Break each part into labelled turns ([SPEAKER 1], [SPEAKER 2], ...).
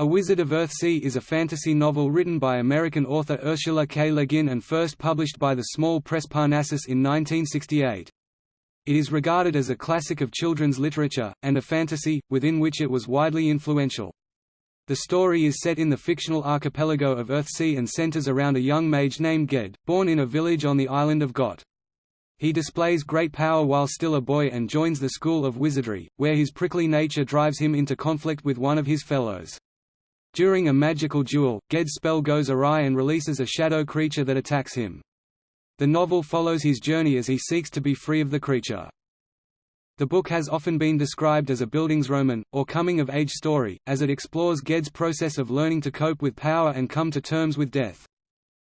[SPEAKER 1] A Wizard of Earthsea is a fantasy novel written by American author Ursula K. Le Guin and first published by the small press Parnassus in 1968. It is regarded as a classic of children's literature, and a fantasy, within which it was widely influential. The story is set in the fictional archipelago of Earthsea and centers around a young mage named Ged, born in a village on the island of Gont. He displays great power while still a boy and joins the School of Wizardry, where his prickly nature drives him into conflict with one of his fellows. During a magical duel, Ged's spell goes awry and releases a shadow creature that attacks him. The novel follows his journey as he seeks to be free of the creature. The book has often been described as a Bildungsroman, or coming-of-age story, as it explores Ged's process of learning to cope with power and come to terms with death.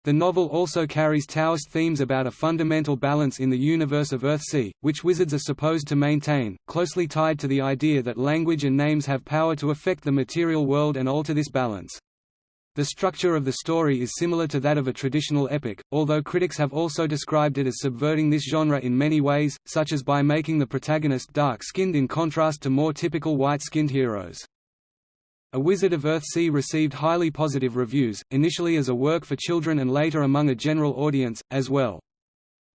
[SPEAKER 1] The novel also carries Taoist themes about a fundamental balance in the universe of Earthsea, which wizards are supposed to maintain, closely tied to the idea that language and names have power to affect the material world and alter this balance. The structure of the story is similar to that of a traditional epic, although critics have also described it as subverting this genre in many ways, such as by making the protagonist dark-skinned in contrast to more typical white-skinned heroes. A Wizard of Earthsea received highly positive reviews, initially as a work for children and later among a general audience, as well.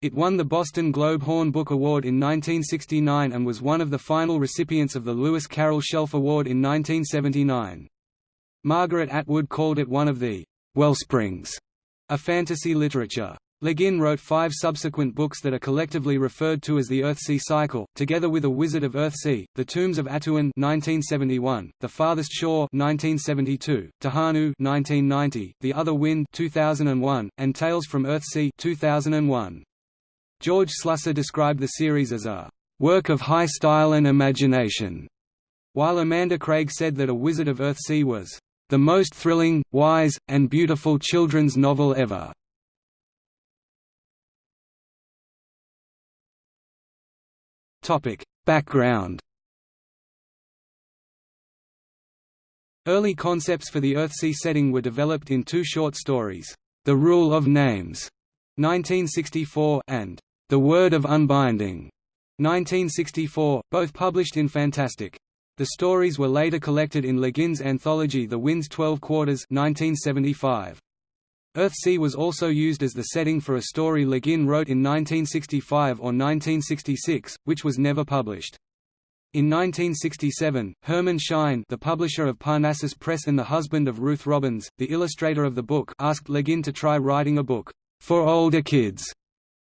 [SPEAKER 1] It won the Boston Globe Horn Book Award in 1969 and was one of the final recipients of the Lewis Carroll Shelf Award in 1979. Margaret Atwood called it one of the «wellsprings» of fantasy literature. Le Guin wrote five subsequent books that are collectively referred to as the Earthsea Cycle, together with A Wizard of Earthsea, The Tombs of Atuan 1971, The Farthest Shore 1972, Tehanu 1990, The Other Wind 2001, and Tales from Earthsea 2001. George Slusser described the series as a work of high style and imagination, while Amanda Craig said that A Wizard of Earthsea was the most thrilling, wise, and beautiful children's novel ever. Topic: Background. Early concepts for the Earthsea setting were developed in two short stories, The Rule of Names, 1964, and The Word of Unbinding, 1964, both published in Fantastic. The stories were later collected in Le Guin's anthology The Wind's Twelve Quarters 1975. Earthsea was also used as the setting for a story Le Guin wrote in 1965 or 1966, which was never published. In 1967, Herman Schein the publisher of Parnassus Press and the husband of Ruth Robbins, the illustrator of the book asked Le Guin to try writing a book, "...for older kids",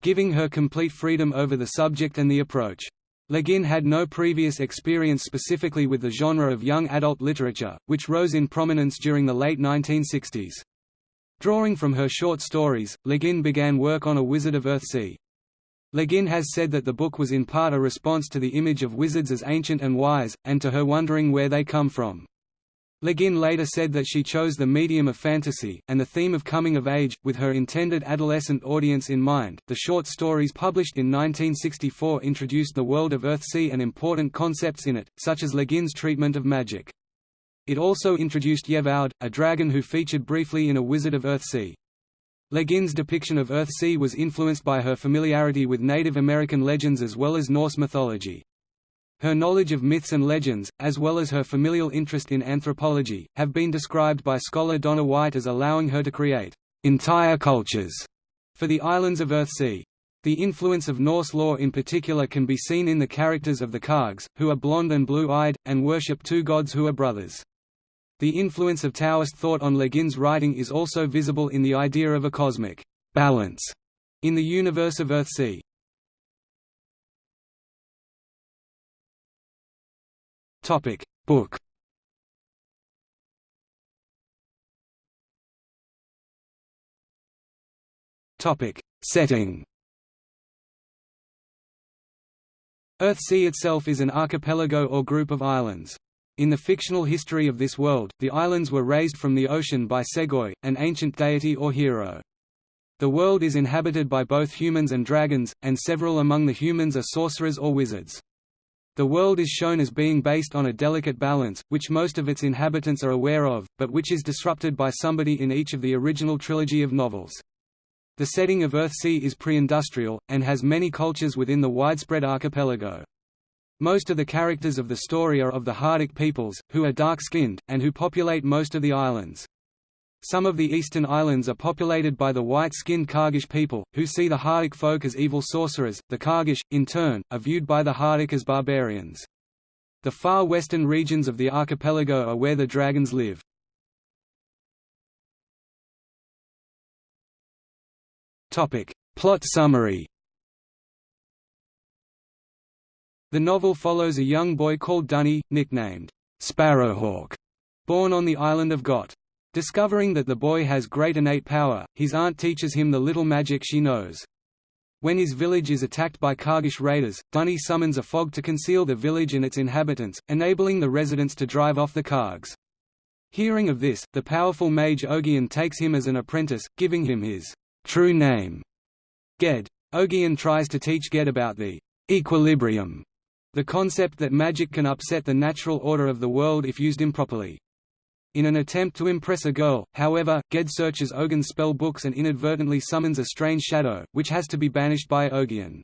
[SPEAKER 1] giving her complete freedom over the subject and the approach. Le Guin had no previous experience specifically with the genre of young adult literature, which rose in prominence during the late 1960s. Drawing from her short stories, Le Guin began work on A Wizard of Earthsea. Le Guin has said that the book was in part a response to the image of wizards as ancient and wise, and to her wondering where they come from. Le Guin later said that she chose the medium of fantasy, and the theme of coming of age, with her intended adolescent audience in mind. The short stories published in 1964 introduced the world of Earthsea and important concepts in it, such as Le Guin's treatment of magic. It also introduced Yevaud, a dragon who featured briefly in A Wizard of Earthsea. Le Guin's depiction of Earthsea was influenced by her familiarity with Native American legends as well as Norse mythology. Her knowledge of myths and legends, as well as her familial interest in anthropology, have been described by scholar Donna White as allowing her to create entire cultures for the islands of Earthsea. The influence of Norse lore in particular can be seen in the characters of the Kargs, who are blonde and blue-eyed, and worship two gods who are brothers. The influence of Taoist thought on Le Guin's writing is also visible in the idea of a cosmic balance in the universe of Earthsea. Topic Book Topic Setting Earthsea itself is an archipelago or group of islands. In the fictional history of this world, the islands were raised from the ocean by Segoy, an ancient deity or hero. The world is inhabited by both humans and dragons, and several among the humans are sorcerers or wizards. The world is shown as being based on a delicate balance, which most of its inhabitants are aware of, but which is disrupted by somebody in each of the original trilogy of novels. The setting of Earthsea is pre-industrial, and has many cultures within the widespread archipelago. Most of the characters of the story are of the Hardic peoples, who are dark-skinned, and who populate most of the islands. Some of the eastern islands are populated by the white-skinned Kargish people, who see the Hardic folk as evil sorcerers. The Kargish, in turn, are viewed by the Hardic as barbarians. The far western regions of the archipelago are where the dragons live. Topic: Plot summary. The novel follows a young boy called Duny, nicknamed Sparrowhawk, born on the island of Gont. Discovering that the boy has great innate power, his aunt teaches him the little magic she knows. When his village is attacked by Kargish raiders, Duny summons a fog to conceal the village and its inhabitants, enabling the residents to drive off the Kargs. Hearing of this, the powerful mage Ogion takes him as an apprentice, giving him his true name, Ged. Ogion tries to teach Ged about the equilibrium, the concept that magic can upset the natural order of the world if used improperly. In an attempt to impress a girl, however, Ged searches Ogion's spell books and inadvertently summons a strange shadow, which has to be banished by Ogion.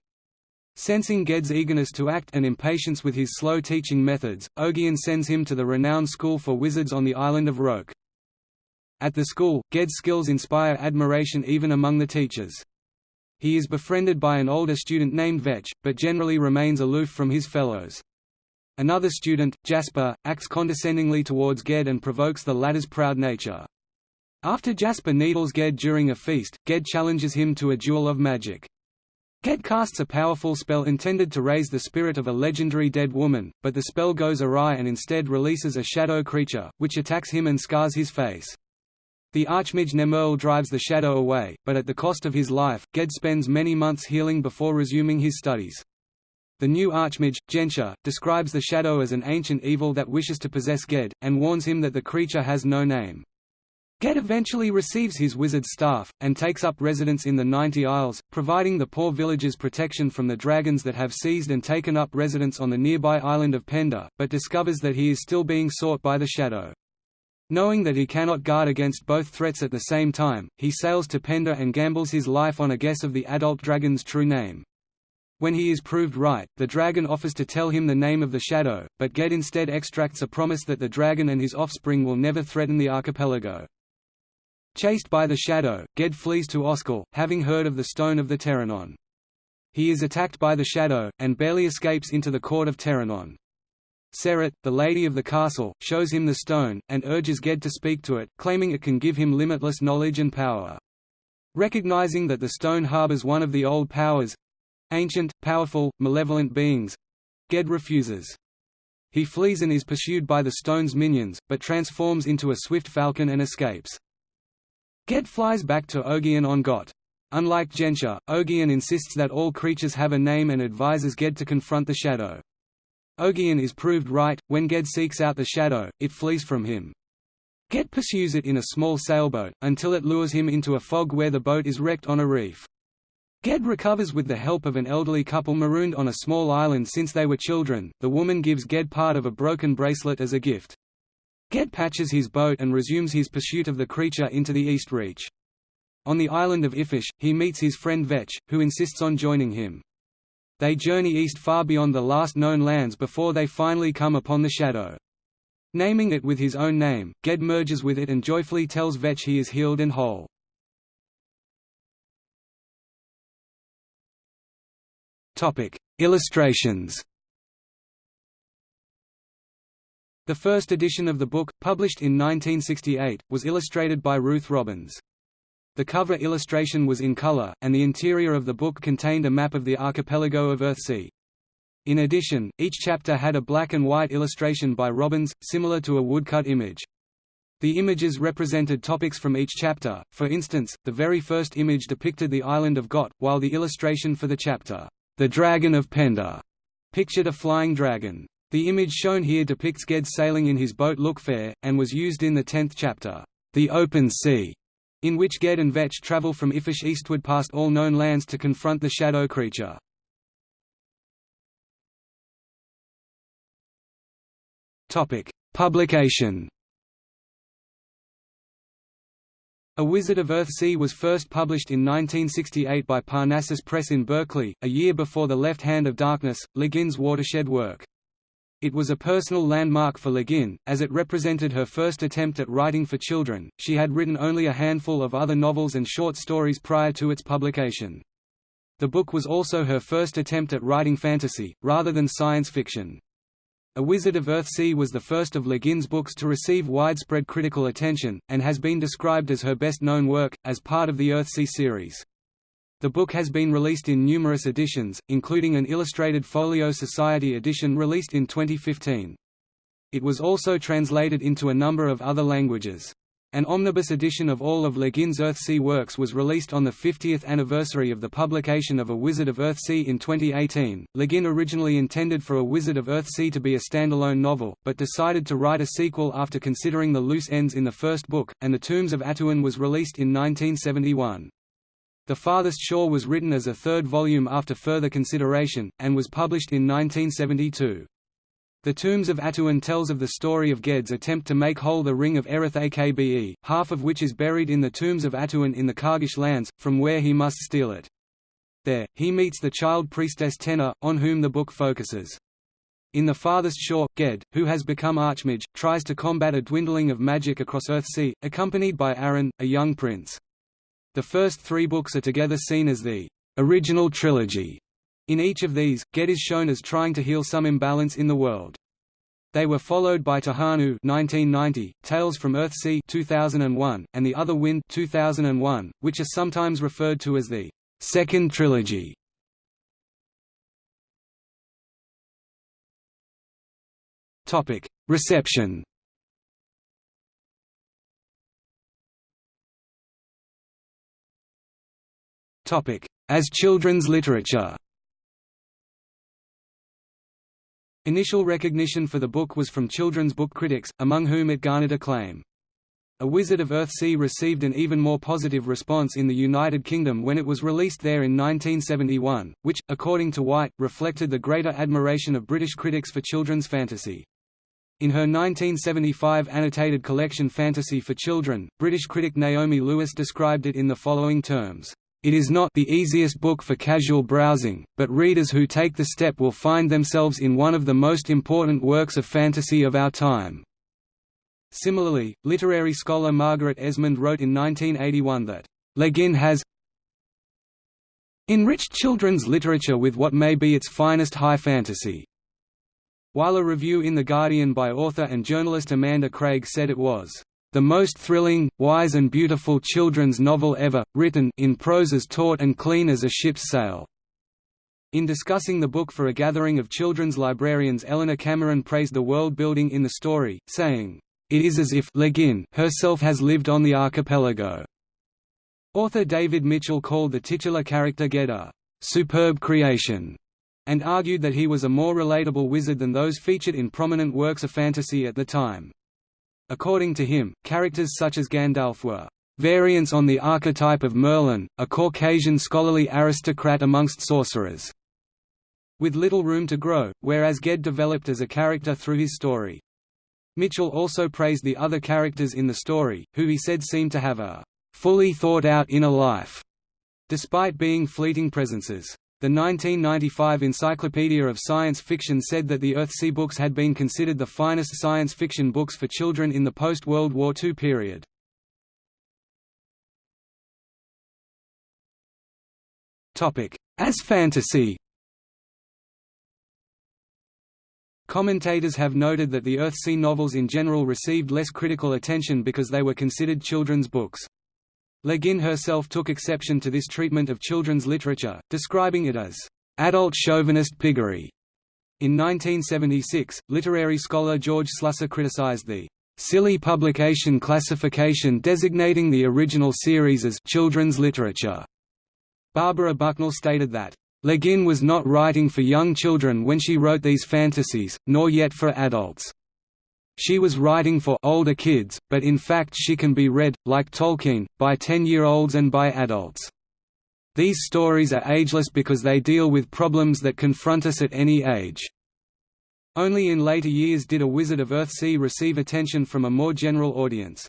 [SPEAKER 1] Sensing Ged's eagerness to act and impatience with his slow teaching methods, Ogion sends him to the renowned school for wizards on the island of Roke. At the school, Ged's skills inspire admiration even among the teachers. He is befriended by an older student named Vetch, but generally remains aloof from his fellows. Another student, Jasper, acts condescendingly towards Ged and provokes the latter's proud nature. After Jasper needles Ged during a feast, Ged challenges him to a duel of magic. Ged casts a powerful spell intended to raise the spirit of a legendary dead woman, but the spell goes awry and instead releases a shadow creature, which attacks him and scars his face. The Archmage Nemmerle drives the shadow away, but at the cost of his life, Ged spends many months healing before resuming his studies. The new Archmage, Gensher, describes the Shadow as an ancient evil that wishes to possess Ged, and warns him that the creature has no name. Ged eventually receives his wizard's staff, and takes up residence in the Ninety Isles, providing the poor villagers protection from the dragons that have seized and taken up residence on the nearby island of Pendor, but discovers that he is still being sought by the Shadow. Knowing that he cannot guard against both threats at the same time, he sails to Pendor and gambles his life on a guess of the adult dragon's true name. When he is proved right, the dragon offers to tell him the name of the shadow, but Ged instead extracts a promise that the dragon and his offspring will never threaten the archipelago. Chased by the shadow, Ged flees to Osskil, having heard of the Stone of the Terrenon. He is attacked by the shadow, and barely escapes into the court of Terrenon. Serret, the lady of the castle, shows him the stone, and urges Ged to speak to it, claiming it can give him limitless knowledge and power. Recognizing that the stone harbors one of the old powers, ancient, powerful, malevolent beings. Ged refuses. He flees and is pursued by the stone's minions, but transforms into a swift falcon and escapes. Ged flies back to Ogion on Gont. Unlike Gensher, Ogion insists that all creatures have a name and advises Ged to confront the shadow. Ogion is proved right, when Ged seeks out the shadow, it flees from him. Ged pursues it in a small sailboat, until it lures him into a fog where the boat is wrecked on a reef. Ged recovers with the help of an elderly couple marooned on a small island since they were children. The woman gives Ged part of a broken bracelet as a gift. Ged patches his boat and resumes his pursuit of the creature into the East Reach. On the island of Iffish, he meets his friend Vetch, who insists on joining him. They journey east far beyond the last known lands before they finally come upon the Shadow. Naming it with his own name, Ged merges with it and joyfully tells Vetch he is healed and whole. Topic: Illustrations. The first edition of the book, published in 1968, was illustrated by Ruth Robbins. The cover illustration was in color, and the interior of the book contained a map of the archipelago of Earthsea. In addition, each chapter had a black and white illustration by Robbins, similar to a woodcut image. The images represented topics from each chapter, for instance, the very first image depicted the island of Gont, while the illustration for the chapter, the Dragon of Pendor pictured a flying dragon. The image shown here depicts Ged sailing in his boat Lookfair, and was used in the tenth chapter, The Open Sea, in which Ged and Vetch travel from Iffish eastward past all known lands to confront the shadow creature. Publication A Wizard of Earthsea was first published in 1968 by Parnassus Press in Berkeley, a year before The Left Hand of Darkness, Le watershed work. It was a personal landmark for Le Guin, as it represented her first attempt at writing for children. She had written only a handful of other novels and short stories prior to its publication. The book was also her first attempt at writing fantasy, rather than science fiction. A Wizard of Earthsea was the first of Le Guin's books to receive widespread critical attention, and has been described as her best-known work, as part of the Earthsea series. The book has been released in numerous editions, including an illustrated Folio Society edition released in 2015. It was also translated into a number of other languages. An omnibus edition of all of Le Guin's Earthsea works was released on the 50th anniversary of the publication of A Wizard of Earthsea in 2018. Le Guin originally intended for A Wizard of Earthsea to be a standalone novel, but decided to write a sequel after considering the loose ends in the first book, and The Tombs of Atuan was released in 1971. The Farthest Shore was written as a third volume after further consideration, and was published in 1972. The Tombs of Atuan tells of the story of Ged's attempt to make whole the Ring of Erreth Akbe, half of which is buried in the Tombs of Atuan in the Kargish lands, from where he must steal it. There, he meets the child priestess Tenar, on whom the book focuses. In the farthest shore, Ged, who has become Archmage, tries to combat a dwindling of magic across Earthsea, accompanied by Arren, a young prince. The first three books are together seen as the original trilogy, in each of these, Ged is shown as trying to heal some imbalance in the world. They were followed by Tehanu 1990, Tales from Earthsea 2001, and The Other Wind 2001, which are sometimes referred to as the second trilogy. Topic: Reception. As children's literature. Initial recognition for the book was from children's book critics, among whom it garnered acclaim. A Wizard of Earthsea received an even more positive response in the United Kingdom when it was released there in 1971, which, according to White, reflected the greater admiration of British critics for children's fantasy. In her 1975 annotated collection Fantasy for Children, British critic Naomi Lewis described it in the following terms. It is not the easiest book for casual browsing, but readers who take the step will find themselves in one of the most important works of fantasy of our time. Similarly, literary scholar Margaret Esmonde wrote in 1981 that, Le Guin has enriched children's literature with what may be its finest high fantasy. While a review in The Guardian by author and journalist Amanda Craig said it was the most thrilling, wise and beautiful children's novel ever, written in prose as taut and clean as a ship's sail." In discussing the book for a gathering of children's librarians Eleanor Cameron praised the world building in the story, saying, "...it is as if Le Guin herself has lived on the archipelago." Author David Mitchell called the titular character Ged a "...superb creation." and argued that he was a more relatable wizard than those featured in prominent works of fantasy at the time. According to him, characters such as Gandalf were variants on the archetype of Merlin, a Caucasian scholarly aristocrat amongst sorcerers, with little room to grow, whereas Ged developed as a character through his story. Mitchell also praised the other characters in the story, who he said seemed to have a fully thought-out inner life, despite being fleeting presences. The 1995 Encyclopedia of Science Fiction said that the Earthsea books had been considered the finest science fiction books for children in the post-World War II period. As fantasy Commentators have noted that the Earthsea novels in general received less critical attention because they were considered children's books. Le Guin herself took exception to this treatment of children's literature, describing it as adult chauvinist piggery. In 1976, literary scholar George Slusser criticized the silly publication classification designating the original series as children's literature. Barbara Bucknall stated that Le Guin was not writing for young children when she wrote these fantasies, nor yet for adults. She was writing for older kids, but in fact she can be read, like Tolkien, by 10-year-olds and by adults. These stories are ageless because they deal with problems that confront us at any age. Only in later years did A Wizard of Earthsea receive attention from a more general audience.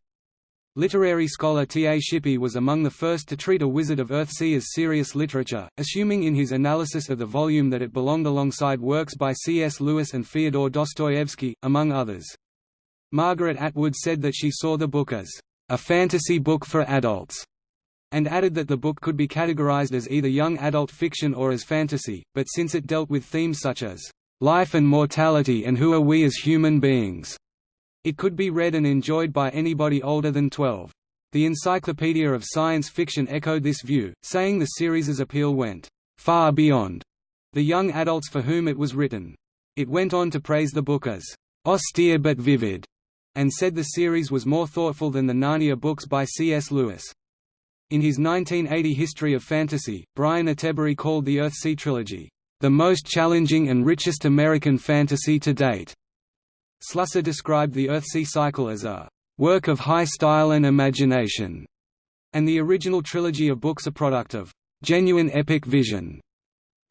[SPEAKER 1] Literary scholar T. A. Shippey was among the first to treat A Wizard of Earthsea as serious literature, assuming in his analysis of the volume that it belonged alongside works by C. S. Lewis and Fyodor Dostoevsky, among others. Margaret Atwood said that she saw the book as a fantasy book for adults, and added that the book could be categorized as either young adult fiction or as fantasy, but since it dealt with themes such as life and mortality and who are we as human beings, it could be read and enjoyed by anybody older than 12. The Encyclopedia of Science Fiction echoed this view, saying the series's appeal went far beyond the young adults for whom it was written. It went on to praise the book as austere but vivid, and said the series was more thoughtful than the Narnia books by C.S. Lewis. In his 1980 History of Fantasy, Brian Attebery called the Earthsea trilogy, "...the most challenging and richest American fantasy to date." Slusser described the Earthsea cycle as a work of high style and imagination, and the original trilogy of books a product of genuine epic vision.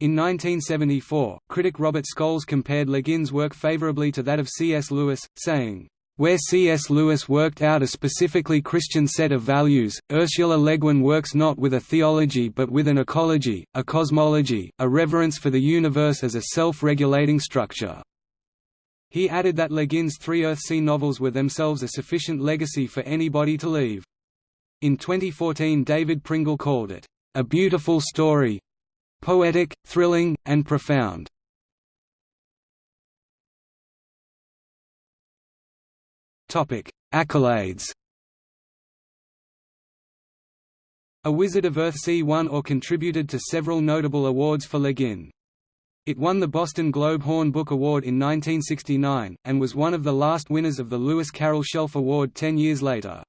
[SPEAKER 1] In 1974, critic Robert Scholes compared Le Guin's work favorably to that of C.S. Lewis, saying, where C.S. Lewis worked out a specifically Christian set of values, Ursula Le Guin works not with a theology but with an ecology, a cosmology, a reverence for the universe as a self-regulating structure. He added that Le Guin's three Earthsea novels were themselves a sufficient legacy for anybody to leave. In 2014 David Pringle called it, "...a beautiful story poetic, thrilling, and profound." Accolades A Wizard of Earthsea won or contributed to several notable awards for Le Guin. It won the Boston Globe Horn Book Award in 1969, and was one of the last winners of the Lewis Carroll Shelf Award ten years later.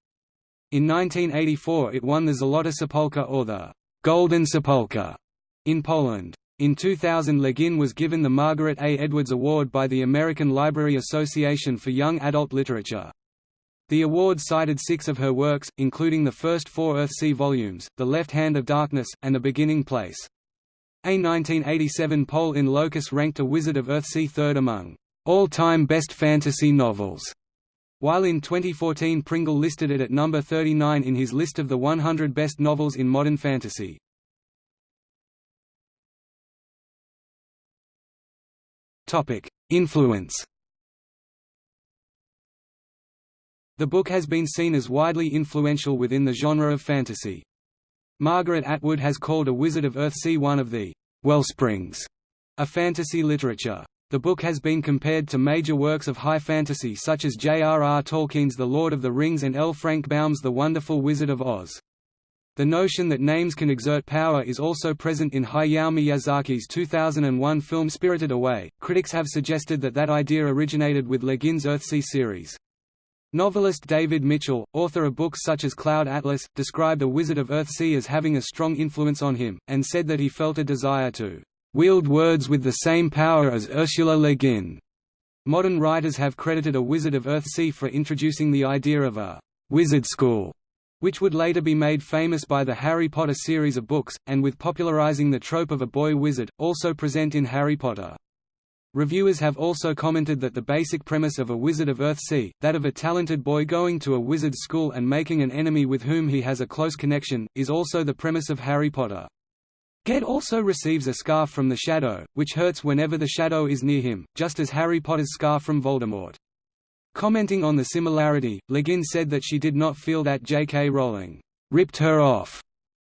[SPEAKER 1] In 1984 it won the Złota Sepulka or the Golden Sepulka in Poland. In 2000 Le Guin was given the Margaret A. Edwards Award by the American Library Association for Young Adult Literature. The award cited six of her works, including the first four Earthsea volumes, The Left Hand of Darkness, and A Beginning Place. A 1987 poll in Locus ranked A Wizard of Earthsea third among all-time best fantasy novels, while in 2014 Pringle listed it at number 39 in his list of the 100 best novels in modern fantasy. Influence The book has been seen as widely influential within the genre of fantasy. Margaret Atwood has called A Wizard of Earthsea one of the wellsprings of fantasy literature. The book has been compared to major works of high fantasy such as J.R.R. Tolkien's The Lord of the Rings and L. Frank Baum's The Wonderful Wizard of Oz. The notion that names can exert power is also present in Hayao Miyazaki's 2001 film Spirited Away. Critics have suggested that that idea originated with Le Guin's Earthsea series. Novelist David Mitchell, author of books such as Cloud Atlas, described A Wizard of Earthsea as having a strong influence on him, and said that he felt a desire to wield words with the same power as Ursula Le Guin. Modern writers have credited A Wizard of Earthsea for introducing the idea of a wizard school, which would later be made famous by the Harry Potter series of books, and with popularizing the trope of a boy wizard, also present in Harry Potter. Reviewers have also commented that the basic premise of A Wizard of Earthsea, that of a talented boy going to a wizard's school and making an enemy with whom he has a close connection, is also the premise of Harry Potter. Ged also receives a scarf from the Shadow, which hurts whenever the Shadow is near him, just as Harry Potter's scarf from Voldemort. Commenting on the similarity, Le Guin said that she did not feel that J.K. Rowling ripped her off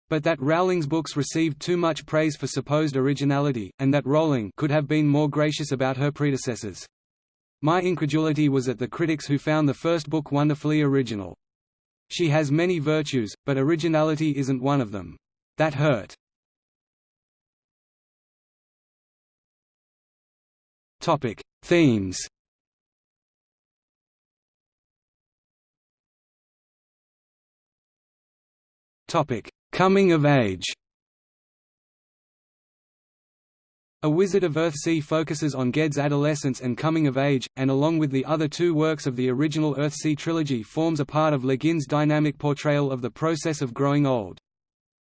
[SPEAKER 1] but that Rowling's books received too much praise for supposed originality, and that Rowling could have been more gracious about her predecessors. My incredulity was at the critics who found the first book wonderfully original. She has many virtues, but originality isn't one of them. That hurt. Topic: Themes. Topic: Coming of age A Wizard of Earthsea focuses on Ged's adolescence and coming of age, and along with the other two works of the original Earthsea trilogy forms a part of Le Guin's dynamic portrayal of the process of growing old.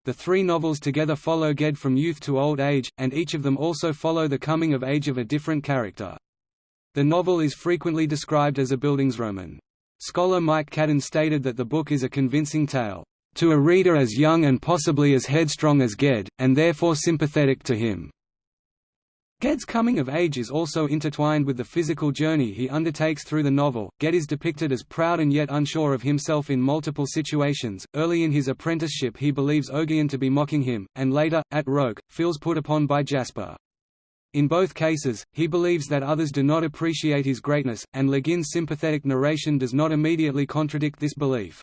[SPEAKER 1] The three novels together follow Ged from youth to old age, and each of them also follow the coming of age of a different character. The novel is frequently described as a Bildungsroman. Scholar Mike Cadden stated that the book is a convincing tale, "...to a reader as young and possibly as headstrong as Ged, and therefore sympathetic to him." Ged's coming of age is also intertwined with the physical journey he undertakes through the novel. Ged is depicted as proud and yet unsure of himself in multiple situations. Early in his apprenticeship, he believes Ogion to be mocking him, and later, at Roke, feels put upon by Jasper. In both cases, he believes that others do not appreciate his greatness, and Le Guin's sympathetic narration does not immediately contradict this belief.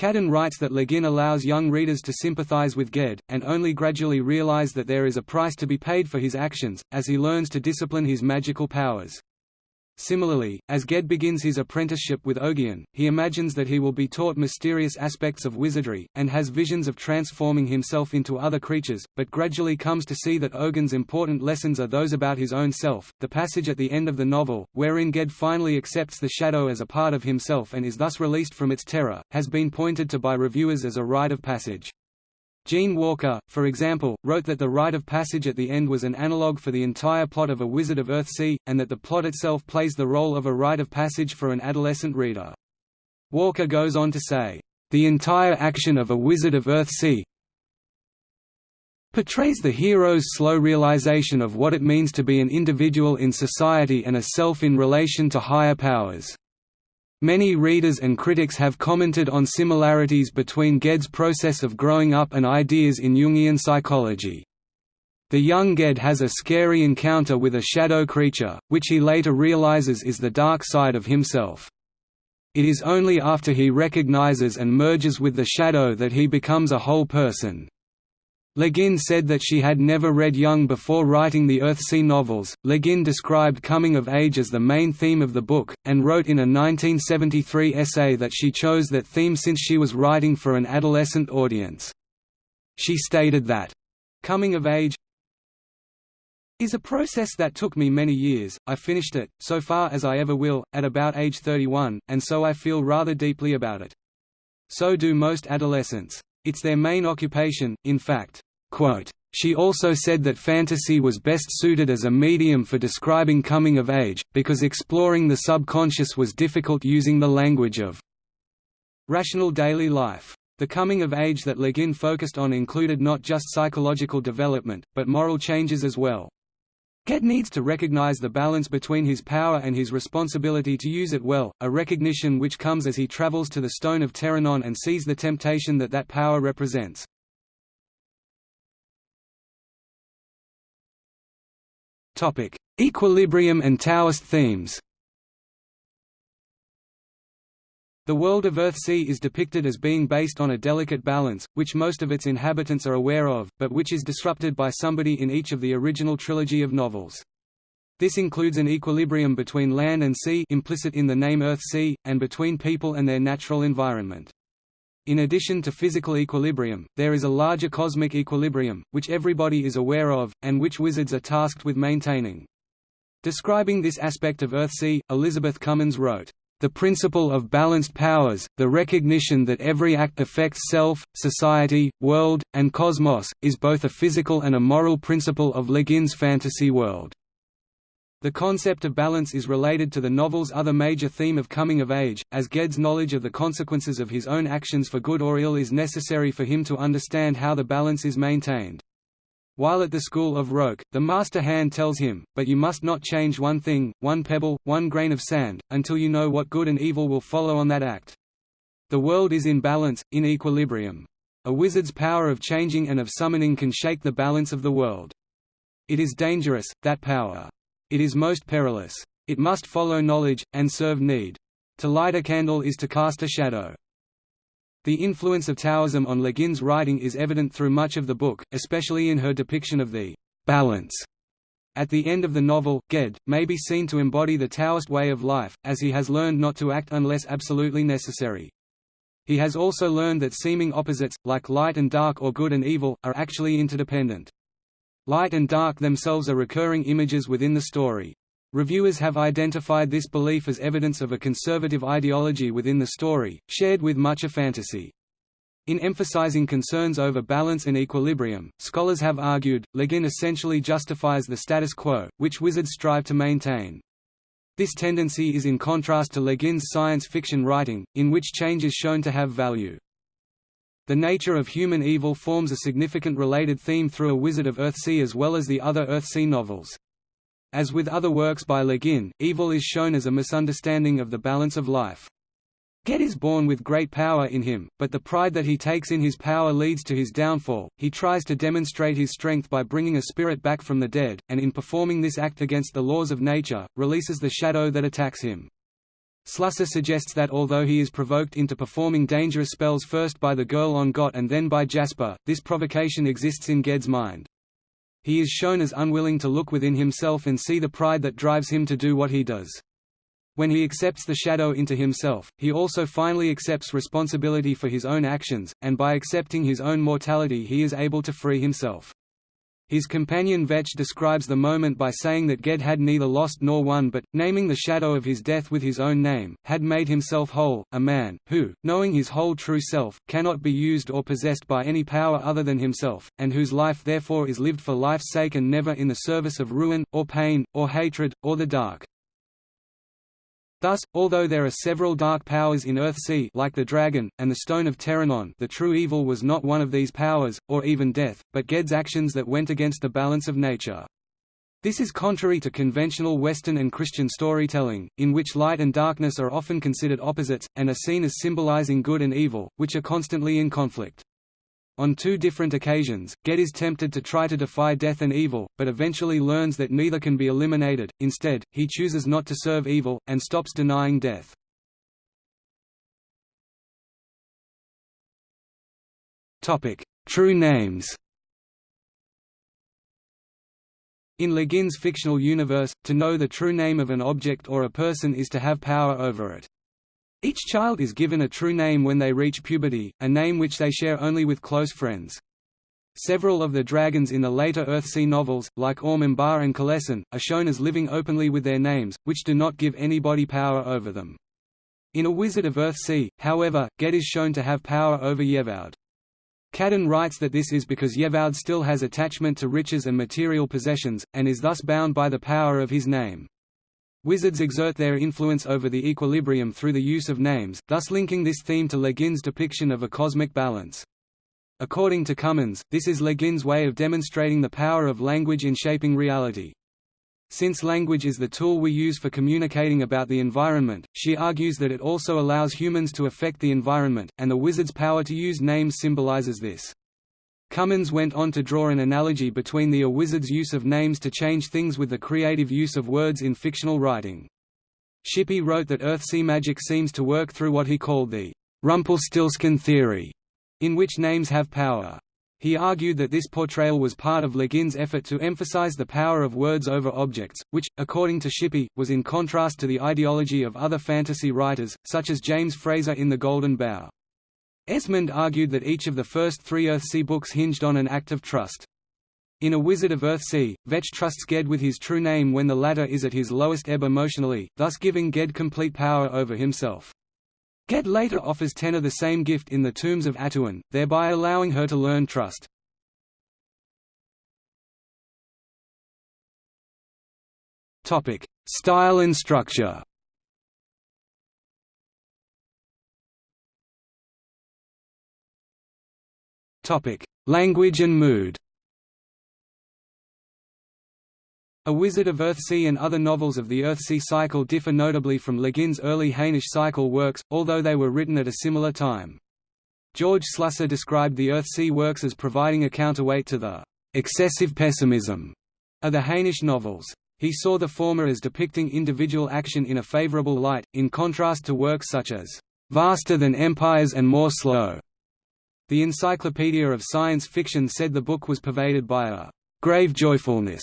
[SPEAKER 1] Cadden writes that Le Guin allows young readers to sympathize with Ged, and only gradually realize that there is a price to be paid for his actions, as he learns to discipline his magical powers. Similarly, as Ged begins his apprenticeship with Ogion, he imagines that he will be taught mysterious aspects of wizardry, and has visions of transforming himself into other creatures, but gradually comes to see that Ogion's important lessons are those about his own self. The passage at the end of the novel, wherein Ged finally accepts the shadow as a part of himself and is thus released from its terror, has been pointed to by reviewers as a rite of passage. Gene Walker, for example, wrote that the rite of passage at the end was an analogue for the entire plot of A Wizard of Earthsea, and that the plot itself plays the role of a rite of passage for an adolescent reader. Walker goes on to say, "...the entire action of A Wizard of Earthsea portrays the hero's slow realization of what it means to be an individual in society and a self in relation to higher powers." Many readers and critics have commented on similarities between Ged's process of growing up and ideas in Jungian psychology. The young Ged has a scary encounter with a shadow creature, which he later realizes is the dark side of himself. It is only after he recognizes and merges with the shadow that he becomes a whole person. Le Guin said that she had never read Jung before writing the Earthsea novels. Le Guin described coming of age as the main theme of the book, and wrote in a 1973 essay that she chose that theme since she was writing for an adolescent audience. She stated that, coming of age is a process that took me many years, I finished it, so far as I ever will, at about age 31, and so I feel rather deeply about it. So do most adolescents. It's their main occupation, in fact. Quote, she also said that fantasy was best suited as a medium for describing coming of age, because exploring the subconscious was difficult using the language of rational daily life. The coming of age that Le Guin focused on included not just psychological development, but moral changes as well. Ged needs to recognize the balance between his power and his responsibility to use it well, a recognition which comes as he travels to the Stone of Terrenon and sees the temptation that that power represents. Equilibrium and Taoist themes The world of Earthsea is depicted as being based on a delicate balance, which most of its inhabitants are aware of, but which is disrupted by somebody in each of the original trilogy of novels. This includes an equilibrium between land and sea implicit in the name Earthsea, and between people and their natural environment. In addition to physical equilibrium, there is a larger cosmic equilibrium, which everybody is aware of, and which wizards are tasked with maintaining. Describing this aspect of Earthsea, Elizabeth Cummins wrote, the principle of balanced powers, the recognition that every act affects self, society, world, and cosmos, is both a physical and a moral principle of Le Guin's fantasy world. The concept of balance is related to the novel's other major theme of coming of age, as Ged's knowledge of the consequences of his own actions for good or ill is necessary for him to understand how the balance is maintained. While at the school of Roke, the master hand tells him, but you must not change one thing, one pebble, one grain of sand, until you know what good and evil will follow on that act. The world is in balance, in equilibrium. A wizard's power of changing and of summoning can shake the balance of the world. It is dangerous, that power. It is most perilous. It must follow knowledge, and serve need. To light a candle is to cast a shadow. The influence of Taoism on Le Guin's writing is evident through much of the book, especially in her depiction of the balance. At the end of the novel, Ged, may be seen to embody the Taoist way of life, as he has learned not to act unless absolutely necessary. He has also learned that seeming opposites, like light and dark or good and evil, are actually interdependent. Light and dark themselves are recurring images within the story. Reviewers have identified this belief as evidence of a conservative ideology within the story, shared with much of fantasy. In emphasizing concerns over balance and equilibrium, scholars have argued, Le Guin essentially justifies the status quo, which wizards strive to maintain. This tendency is in contrast to Le Guin's science fiction writing, in which change is shown to have value. The nature of human evil forms a significant related theme through A Wizard of Earthsea as well as the other Earthsea novels. As with other works by Le Guin, evil is shown as a misunderstanding of the balance of life. Ged is born with great power in him, but the pride that he takes in his power leads to his downfall. He tries to demonstrate his strength by bringing a spirit back from the dead, and in performing this act against the laws of nature, releases the shadow that attacks him. Slusser suggests that although he is provoked into performing dangerous spells first by the girl on Gont and then by Jasper, this provocation exists in Ged's mind. He is shown as unwilling to look within himself and see the pride that drives him to do what he does. When he accepts the shadow into himself, he also finally accepts responsibility for his own actions, and by accepting his own mortality he is able to free himself. His companion Vetch describes the moment by saying that Ged had neither lost nor won but, naming the shadow of his death with his own name, had made himself whole, a man, who, knowing his whole true self, cannot be used or possessed by any power other than himself, and whose life therefore is lived for life's sake and never in the service of ruin, or pain, or hatred, or the dark. Thus, although there are several dark powers in Earthsea like the dragon, and the Stone of Terrenon the true evil was not one of these powers, or even death, but Ged's actions that went against the balance of nature. This is contrary to conventional Western and Christian storytelling, in which light and darkness are often considered opposites, and are seen as symbolizing good and evil, which are constantly in conflict. On two different occasions, Ged is tempted to try to defy death and evil, but eventually learns that neither can be eliminated, instead, he chooses not to serve evil, and stops denying death. True names In Le Guin's fictional universe, to know the true name of an object or a person is to have power over it. Each child is given a true name when they reach puberty, a name which they share only with close friends. Several of the dragons in the later Earthsea novels, like Orm Embar and Kalessin, are shown as living openly with their names, which do not give anybody power over them. In A Wizard of Earthsea, however, Ged is shown to have power over Yevaud. Cadden writes that this is because Yevaud still has attachment to riches and material possessions, and is thus bound by the power of his name. Wizards exert their influence over the equilibrium through the use of names, thus linking this theme to Le Guin's depiction of a cosmic balance. According to Cummins, this is Le Guin's way of demonstrating the power of language in shaping reality. Since language is the tool we use for communicating about the environment, she argues that it also allows humans to affect the environment, and the wizard's power to use names symbolizes this. Cummins went on to draw an analogy between the A wizard's use of names to change things with the creative use of words in fictional writing. Shippey wrote that Earthsea magic seems to work through what he called the Rumpelstiltskin theory, in which names have power. He argued that this portrayal was part of Le Guin's effort to emphasize the power of words over objects, which, according to Shippey, was in contrast to the ideology of other fantasy writers, such as James Frazer in The Golden Bough. Esmonde argued that each of the first three Earthsea books hinged on an act of trust. In A Wizard of Earthsea, Vetch trusts Ged with his true name when the latter is at his lowest ebb emotionally, thus giving Ged complete power over himself. Ged later offers Tenar the same gift in the Tombs of Atuan, thereby allowing her to learn trust. Style and structure Language and mood A Wizard of Earthsea and other novels of the Earthsea cycle differ notably from Le Guin's early Hainish cycle works, although they were written at a similar time. George Slusser described the Earthsea works as providing a counterweight to the excessive pessimism of the Hainish novels. He saw the former as depicting individual action in a favorable light, in contrast to works such as vaster than empires and more slow, the Encyclopedia of Science Fiction said the book was pervaded by a grave joyfulness.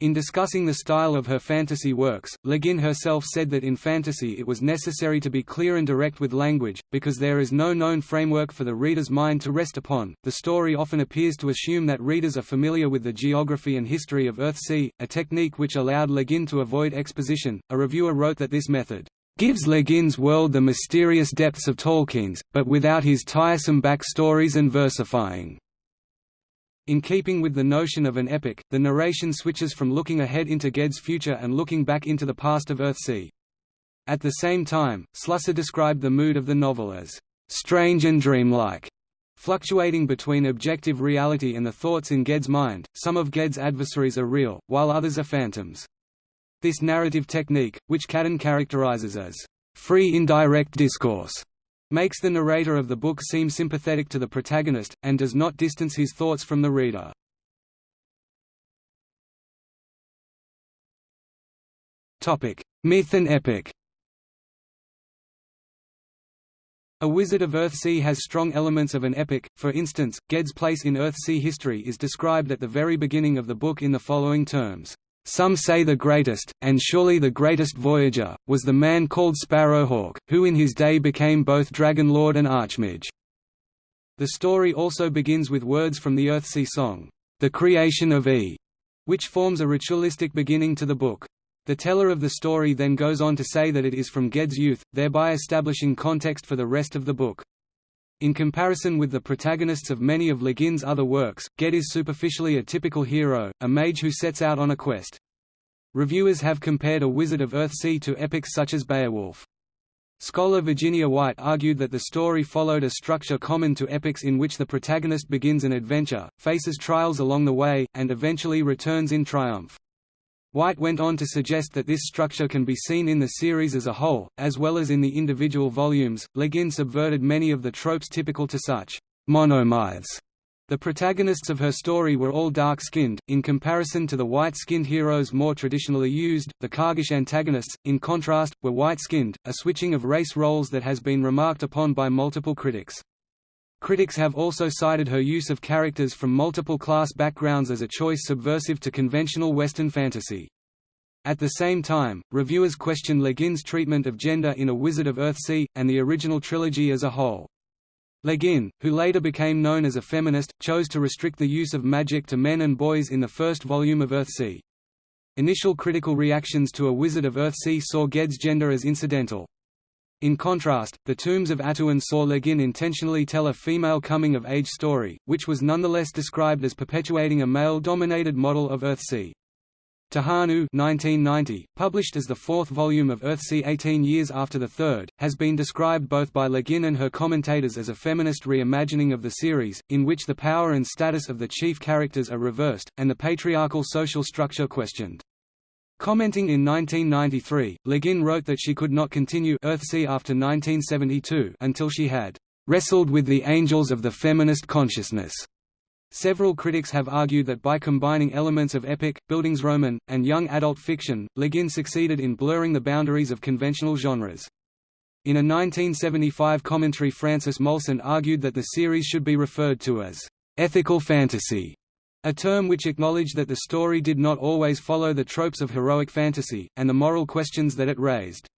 [SPEAKER 1] In discussing the style of her fantasy works, Le Guin herself said that in fantasy it was necessary to be clear and direct with language, because there is no known framework for the reader's mind to rest upon. The story often appears to assume that readers are familiar with the geography and history of Earthsea, a technique which allowed Le Guin to avoid exposition. A reviewer wrote that this method gives Le Guin's world the mysterious depths of Tolkien's, but without his tiresome backstories and versifying. In keeping with the notion of an epic, the narration switches from looking ahead into Ged's future and looking back into the past of Earthsea. At the same time, Slusser described the mood of the novel as strange and dreamlike, fluctuating between objective reality and the thoughts in Ged's mind. Some of Ged's adversaries are real, while others are phantoms. This narrative technique, which Cadden characterizes as free indirect discourse, makes the narrator of the book seem sympathetic to the protagonist, and does not distance his thoughts from the reader. Myth and epic A Wizard of Earthsea has strong elements of an epic, for instance, Ged's place in Earthsea history is described at the very beginning of the book in the following terms. Some say the greatest, and surely the greatest voyager, was the man called Sparrowhawk, who in his day became both Dragon Lord and Archmage. The story also begins with words from the Earthsea song, The Creation of E, which forms a ritualistic beginning to the book. The teller of the story then goes on to say that it is from Ged's youth, thereby establishing context for the rest of the book. In comparison with the protagonists of many of Le Guin's other works, Ged is superficially a typical hero, a mage who sets out on a quest. Reviewers have compared A Wizard of Earthsea to epics such as Beowulf. Scholar Virginia White argued that the story followed a structure common to epics in which the protagonist begins an adventure, faces trials along the way, and eventually returns in triumph. White went on to suggest that this structure can be seen in the series as a whole, as well as in the individual volumes. Le Guin subverted many of the tropes typical to such monomyths. The protagonists of her story were all dark-skinned, in comparison to the white-skinned heroes more traditionally used. The Kargish antagonists, in contrast, were white-skinned, a switching of race roles that has been remarked upon by multiple critics. Critics have also cited her use of characters from multiple class backgrounds as a choice subversive to conventional Western fantasy. At the same time, reviewers question Le Guin's treatment of gender in A Wizard of Earthsea, and the original trilogy as a whole. Le Guin, who later became known as a feminist, chose to restrict the use of magic to men and boys in the first volume of Earthsea. Initial critical reactions to A Wizard of Earthsea saw Ged's gender as incidental. In contrast, The Tombs of Atuan saw Le Guin intentionally tell a female coming-of-age story, which was nonetheless described as perpetuating a male-dominated model of Earthsea. Tehanu 1990, published as the fourth volume of Earthsea 18 years after the third, has been described both by Le Guin and her commentators as a feminist reimagining of the series, in which the power and status of the chief characters are reversed, and the patriarchal social structure questioned. Commenting in 1993, Le Guin wrote that she could not continue Earthsea after 1972 until she had wrestled with the angels of the feminist consciousness. Several critics have argued that by combining elements of epic, Bildungsroman, and young adult fiction, Le Guin succeeded in blurring the boundaries of conventional genres. In a 1975 commentary Francis Molson argued that the series should be referred to as ethical fantasy, a term which acknowledged that the story did not always follow the tropes of heroic fantasy, and the moral questions that it raised.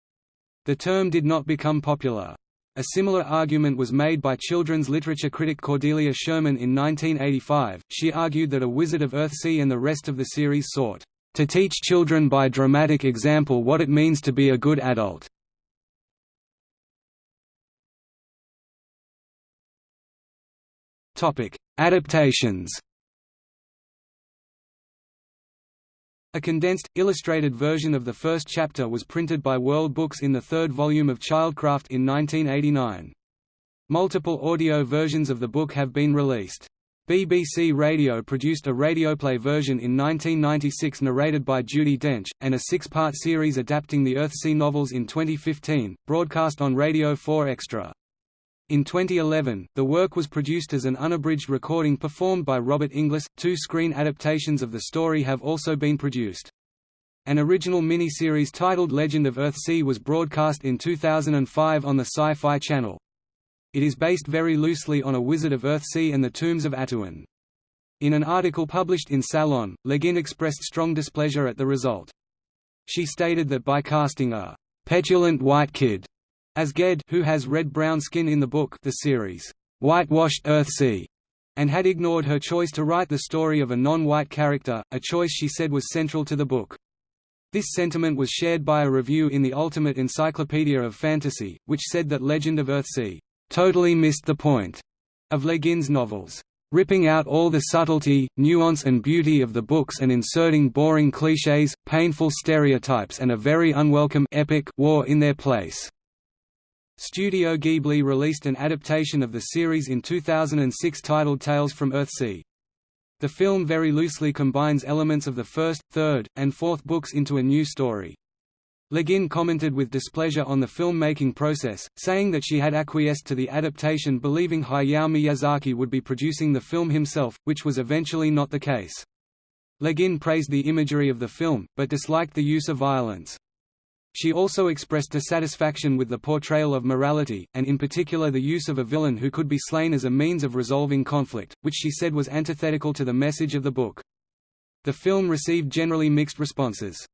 [SPEAKER 1] The term did not become popular. A similar argument was made by children's literature critic Cordelia Sherman in 1985. She argued that A Wizard of Earthsea and the rest of the series sought to teach children by dramatic example what it means to be a good adult. Topic: Adaptations. A condensed, illustrated version of the first chapter was printed by World Books in the third volume of Childcraft in 1989. Multiple audio versions of the book have been released. BBC Radio produced a radioplay version in 1996 narrated by Judi Dench, and a six-part series adapting the Earthsea novels in 2015, broadcast on Radio 4 Extra. In 2011, the work was produced as an unabridged recording performed by Robert Inglis. Two screen adaptations of the story have also been produced. An original miniseries titled Legend of Earthsea was broadcast in 2005 on the Sci-Fi Channel. It is based very loosely on A Wizard of Earthsea and the Tombs of Atuan. In an article published in Salon, Le Guin expressed strong displeasure at the result. She stated that by casting a petulant white kid as Ged who has red-brown skin in the book the series, "'Whitewashed Earthsea' and had ignored her choice to write the story of a non-white character, a choice she said was central to the book. This sentiment was shared by a review in the Ultimate Encyclopedia of Fantasy, which said that Legend of Earthsea, "'totally missed the point' of Le Guin's novels. ripping out all the subtlety, nuance and beauty of the books and inserting boring clichés, painful stereotypes and a very unwelcome epic war in their place. Studio Ghibli released an adaptation of the series in 2006 titled Tales from Earthsea. The film very loosely combines elements of the first, third, and fourth books into a new story. Le Guin commented with displeasure on the film-making process, saying that she had acquiesced to the adaptation believing Hayao Miyazaki would be producing the film himself, which was eventually not the case. Le Guin praised the imagery of the film, but disliked the use of violence. She also expressed dissatisfaction with the portrayal of morality, and in particular the use of a villain who could be slain as a means of resolving conflict, which she said was antithetical to the message of the book. The film received generally mixed responses.